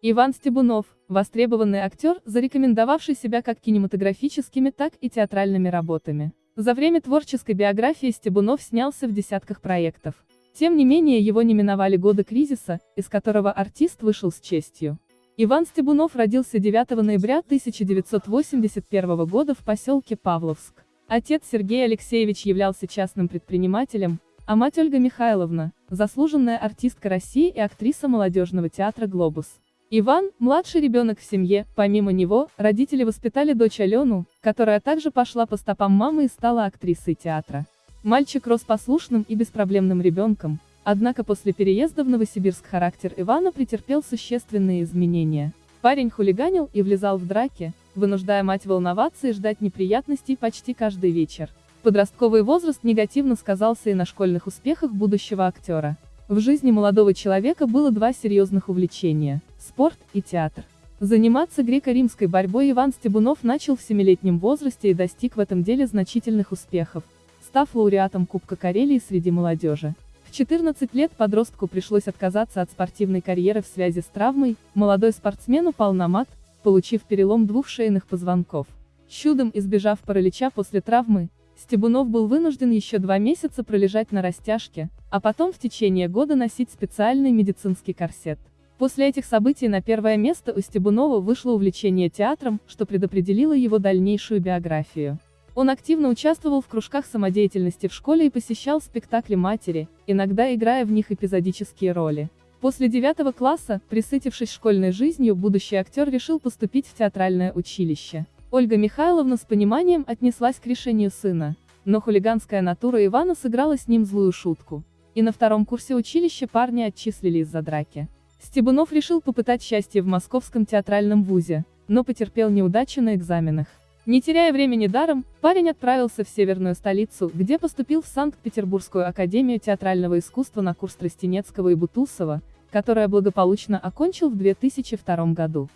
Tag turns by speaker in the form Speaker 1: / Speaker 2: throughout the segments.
Speaker 1: Иван Стебунов – востребованный актер, зарекомендовавший себя как кинематографическими, так и театральными работами. За время творческой биографии Стебунов снялся в десятках проектов. Тем не менее его не миновали годы кризиса, из которого артист вышел с честью. Иван Стебунов родился 9 ноября 1981 года в поселке Павловск. Отец Сергей Алексеевич являлся частным предпринимателем, а мать Ольга Михайловна – заслуженная артистка России и актриса молодежного театра «Глобус». Иван, младший ребенок в семье, помимо него, родители воспитали дочь Алену, которая также пошла по стопам мамы и стала актрисой театра. Мальчик рос послушным и беспроблемным ребенком, однако после переезда в Новосибирск характер Ивана претерпел существенные изменения. Парень хулиганил и влезал в драки, вынуждая мать волноваться и ждать неприятностей почти каждый вечер. Подростковый возраст негативно сказался и на школьных успехах будущего актера. В жизни молодого человека было два серьезных увлечения – спорт и театр. Заниматься греко-римской борьбой Иван Стебунов начал в семилетнем возрасте и достиг в этом деле значительных успехов, став лауреатом Кубка Карелии среди молодежи. В 14 лет подростку пришлось отказаться от спортивной карьеры в связи с травмой, молодой спортсмен упал на мат, получив перелом двух шейных позвонков. Чудом избежав паралича после травмы, Стебунов был вынужден еще два месяца пролежать на растяжке, а потом в течение года носить специальный медицинский корсет. После этих событий на первое место у Стебунова вышло увлечение театром, что предопределило его дальнейшую биографию. Он активно участвовал в кружках самодеятельности в школе и посещал спектакли матери, иногда играя в них эпизодические роли. После девятого класса, присытившись школьной жизнью, будущий актер решил поступить в театральное училище. Ольга Михайловна с пониманием отнеслась к решению сына, но хулиганская натура Ивана сыграла с ним злую шутку. И на втором курсе училища парня отчислили из-за драки. Стебунов решил попытать счастье в Московском театральном вузе, но потерпел неудачу на экзаменах. Не теряя времени даром, парень отправился в северную столицу, где поступил в Санкт-Петербургскую академию театрального искусства на курс Тростенецкого и Бутусова, которая благополучно окончил в 2002 году.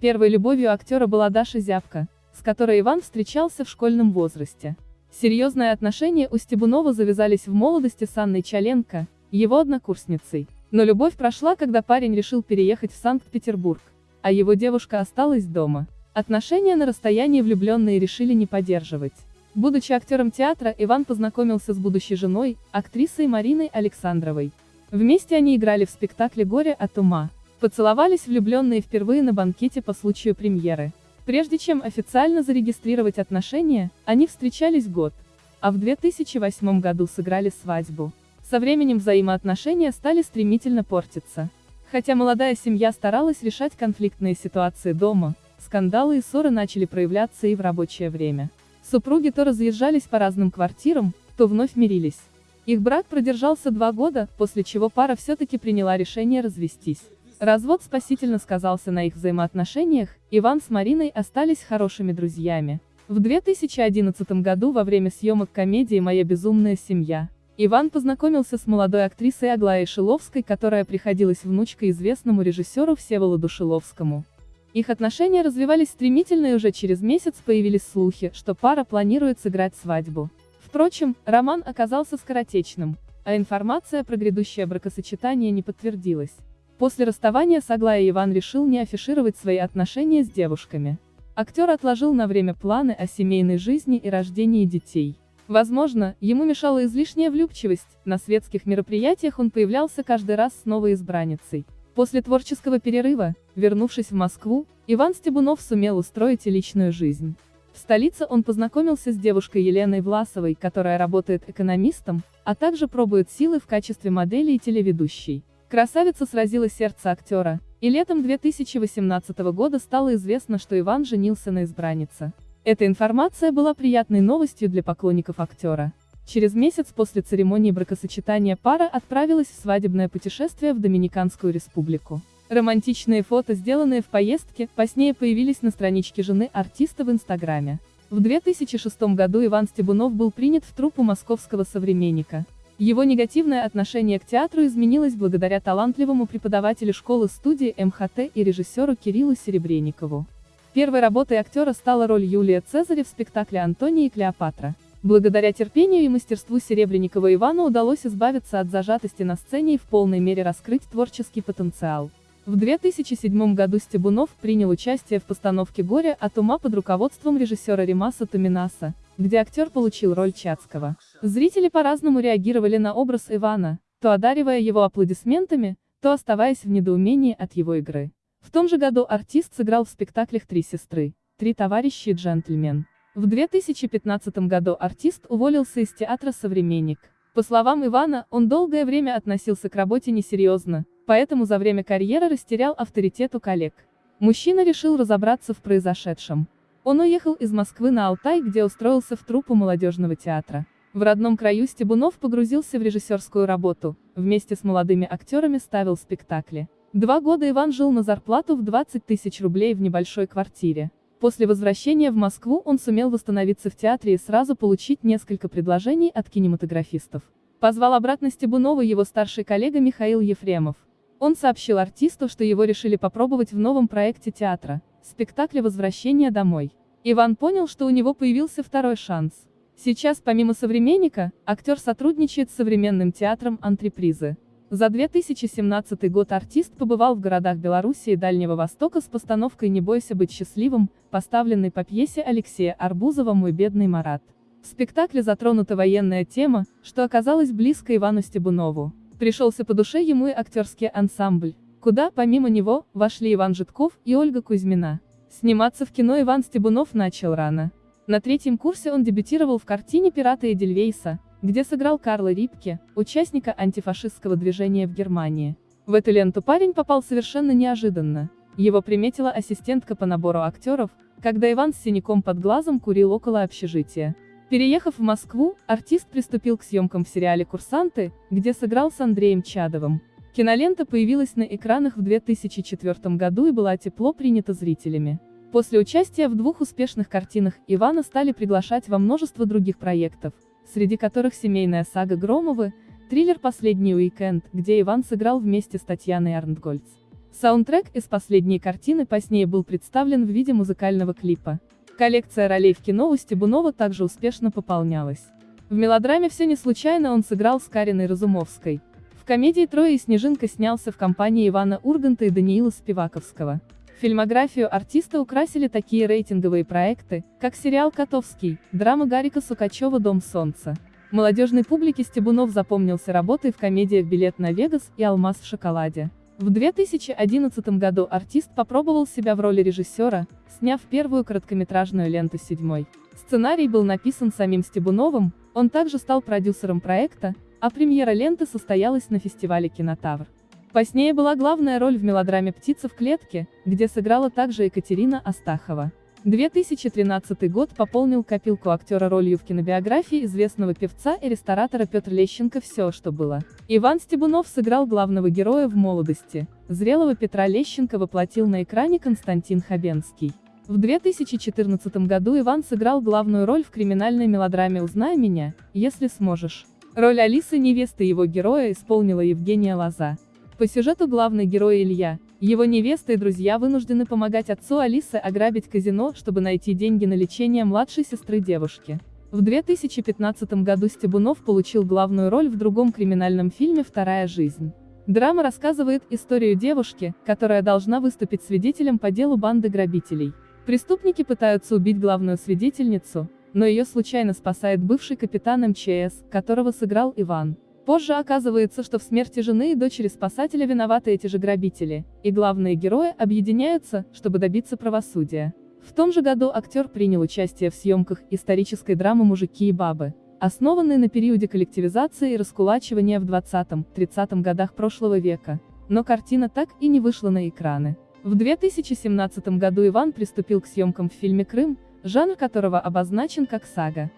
Speaker 1: Первой любовью актера была Даша Зябка, с которой Иван встречался в школьном возрасте. Серьезные отношения у Стебунова завязались в молодости с Анной Чаленко, его однокурсницей. Но любовь прошла, когда парень решил переехать в Санкт-Петербург, а его девушка осталась дома. Отношения на расстоянии влюбленные решили не поддерживать. Будучи актером театра, Иван познакомился с будущей женой, актрисой Мариной Александровой. Вместе они играли в спектакле «Горе от ума». Поцеловались влюбленные впервые на банкете по случаю премьеры. Прежде чем официально зарегистрировать отношения, они встречались год. А в 2008 году сыграли свадьбу. Со временем взаимоотношения стали стремительно портиться. Хотя молодая семья старалась решать конфликтные ситуации дома, скандалы и ссоры начали проявляться и в рабочее время. Супруги то разъезжались по разным квартирам, то вновь мирились. Их брак продержался два года, после чего пара все-таки приняла решение развестись. Развод спасительно сказался на их взаимоотношениях, Иван с Мариной остались хорошими друзьями. В 2011 году во время съемок комедии «Моя безумная семья» Иван познакомился с молодой актрисой Аглаей Шиловской, которая приходилась внучкой известному режиссеру Всеволоду Шиловскому. Их отношения развивались стремительно и уже через месяц появились слухи, что пара планирует сыграть свадьбу. Впрочем, роман оказался скоротечным, а информация про грядущее бракосочетание не подтвердилась. После расставания с Иван решил не афишировать свои отношения с девушками. Актер отложил на время планы о семейной жизни и рождении детей. Возможно, ему мешала излишняя влюбчивость, на светских мероприятиях он появлялся каждый раз с новой избранницей. После творческого перерыва, вернувшись в Москву, Иван Стебунов сумел устроить и личную жизнь. В столице он познакомился с девушкой Еленой Власовой, которая работает экономистом, а также пробует силы в качестве модели и телеведущей. Красавица сразила сердце актера, и летом 2018 года стало известно, что Иван женился на избраннице. Эта информация была приятной новостью для поклонников актера. Через месяц после церемонии бракосочетания пара отправилась в свадебное путешествие в Доминиканскую республику. Романтичные фото, сделанные в поездке, позднее появились на страничке жены артиста в Инстаграме. В 2006 году Иван Стебунов был принят в труппу московского современника. Его негативное отношение к театру изменилось благодаря талантливому преподавателю школы-студии МХТ и режиссеру Кириллу Серебренникову. Первой работой актера стала роль Юлия Цезаря в спектакле «Антония и Клеопатра». Благодаря терпению и мастерству Серебренникова Ивану удалось избавиться от зажатости на сцене и в полной мере раскрыть творческий потенциал. В 2007 году Стебунов принял участие в постановке «Горе от ума» под руководством режиссера Римаса Томинаса, где актер получил роль Чацкого. Зрители по-разному реагировали на образ Ивана, то одаривая его аплодисментами, то оставаясь в недоумении от его игры. В том же году артист сыграл в спектаклях «Три сестры», «Три товарища и джентльмен». В 2015 году артист уволился из театра «Современник». По словам Ивана, он долгое время относился к работе несерьезно, поэтому за время карьеры растерял авторитет у коллег. Мужчина решил разобраться в произошедшем. Он уехал из Москвы на Алтай, где устроился в труппу молодежного театра. В родном краю Стебунов погрузился в режиссерскую работу, вместе с молодыми актерами ставил спектакли. Два года Иван жил на зарплату в 20 тысяч рублей в небольшой квартире. После возвращения в Москву он сумел восстановиться в театре и сразу получить несколько предложений от кинематографистов. Позвал обратно Стебунова его старший коллега Михаил Ефремов. Он сообщил артисту, что его решили попробовать в новом проекте театра, спектакле «Возвращение домой». Иван понял, что у него появился второй шанс. Сейчас, помимо «Современника», актер сотрудничает с современным театром «Антрепризы». За 2017 год артист побывал в городах Беларуси и Дальнего Востока с постановкой «Не бойся быть счастливым», поставленной по пьесе Алексея Арбузова «Мой бедный Марат». В спектакле затронута военная тема, что оказалось близко Ивану Стебунову. Пришелся по душе ему и актерский ансамбль, куда, помимо него, вошли Иван Житков и Ольга Кузьмина. Сниматься в кино Иван Стебунов начал рано. На третьем курсе он дебютировал в картине «Пираты Эдельвейса», где сыграл Карла Рипке, участника антифашистского движения в Германии. В эту ленту парень попал совершенно неожиданно. Его приметила ассистентка по набору актеров, когда Иван с синяком под глазом курил около общежития. Переехав в Москву, артист приступил к съемкам в сериале «Курсанты», где сыграл с Андреем Чадовым. Кинолента появилась на экранах в 2004 году и была тепло принята зрителями. После участия в двух успешных картинах Ивана стали приглашать во множество других проектов, среди которых семейная сага Громовы, триллер «Последний уикенд», где Иван сыграл вместе с Татьяной Арнтгольц. Саундтрек из последней картины позднее был представлен в виде музыкального клипа. Коллекция ролей в кино у Стебунова также успешно пополнялась. В мелодраме «Все не случайно» он сыграл с Кариной Разумовской. Комедии «Трое и Снежинка» снялся в компании Ивана Урганта и Даниила Спиваковского. Фильмографию артиста украсили такие рейтинговые проекты, как сериал «Котовский», драма Гарика Сукачева «Дом солнца». Молодежной публике Стебунов запомнился работой в комедиях «Билет на Вегас» и «Алмаз в шоколаде». В 2011 году артист попробовал себя в роли режиссера, сняв первую короткометражную ленту «Седьмой». Сценарий был написан самим Стебуновым, он также стал продюсером проекта, а премьера ленты состоялась на фестивале «Кинотавр». Позднее была главная роль в мелодраме «Птица в клетке», где сыграла также Екатерина Астахова. 2013 год пополнил копилку актера ролью в кинобиографии известного певца и ресторатора Петр Лещенко «Все, что было». Иван Стебунов сыграл главного героя в молодости. Зрелого Петра Лещенко воплотил на экране Константин Хабенский. В 2014 году Иван сыграл главную роль в криминальной мелодраме «Узнай меня, если сможешь». Роль Алисы невесты его героя исполнила Евгения Лоза. По сюжету главный герой Илья, его невеста и друзья вынуждены помогать отцу Алисы ограбить казино, чтобы найти деньги на лечение младшей сестры девушки. В 2015 году Стебунов получил главную роль в другом криминальном фильме «Вторая жизнь». Драма рассказывает историю девушки, которая должна выступить свидетелем по делу банды грабителей. Преступники пытаются убить главную свидетельницу, но ее случайно спасает бывший капитан МЧС, которого сыграл Иван. Позже оказывается, что в смерти жены и дочери спасателя виноваты эти же грабители, и главные герои объединяются, чтобы добиться правосудия. В том же году актер принял участие в съемках исторической драмы «Мужики и бабы», основанной на периоде коллективизации и раскулачивания в 20-30 годах прошлого века. Но картина так и не вышла на экраны. В 2017 году Иван приступил к съемкам в фильме «Крым», жанр которого обозначен как сага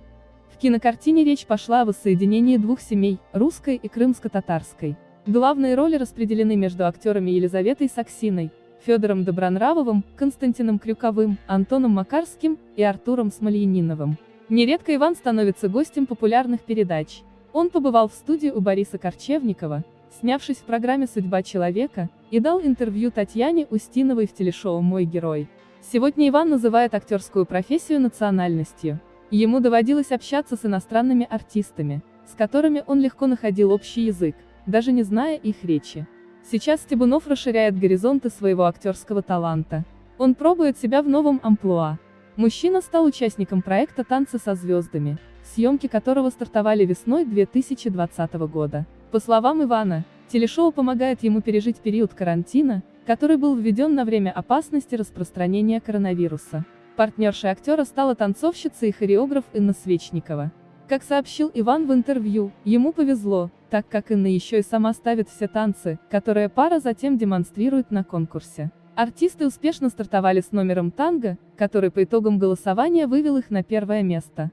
Speaker 1: кинокартине речь пошла о воссоединении двух семей, русской и крымско-татарской. Главные роли распределены между актерами Елизаветой Саксиной, Федором Добронравовым, Константином Крюковым, Антоном Макарским и Артуром Смольяниновым. Нередко Иван становится гостем популярных передач. Он побывал в студии у Бориса Корчевникова, снявшись в программе «Судьба человека», и дал интервью Татьяне Устиновой в телешоу «Мой герой». Сегодня Иван называет актерскую профессию национальностью. Ему доводилось общаться с иностранными артистами, с которыми он легко находил общий язык, даже не зная их речи. Сейчас Стебунов расширяет горизонты своего актерского таланта. Он пробует себя в новом амплуа. Мужчина стал участником проекта «Танцы со звездами», съемки которого стартовали весной 2020 года. По словам Ивана, телешоу помогает ему пережить период карантина, который был введен на время опасности распространения коронавируса. Партнершей актера стала танцовщица и хореограф Инна Свечникова. Как сообщил Иван в интервью, ему повезло, так как Инна еще и сама ставит все танцы, которые пара затем демонстрирует на конкурсе. Артисты успешно стартовали с номером танго, который по итогам голосования вывел их на первое место.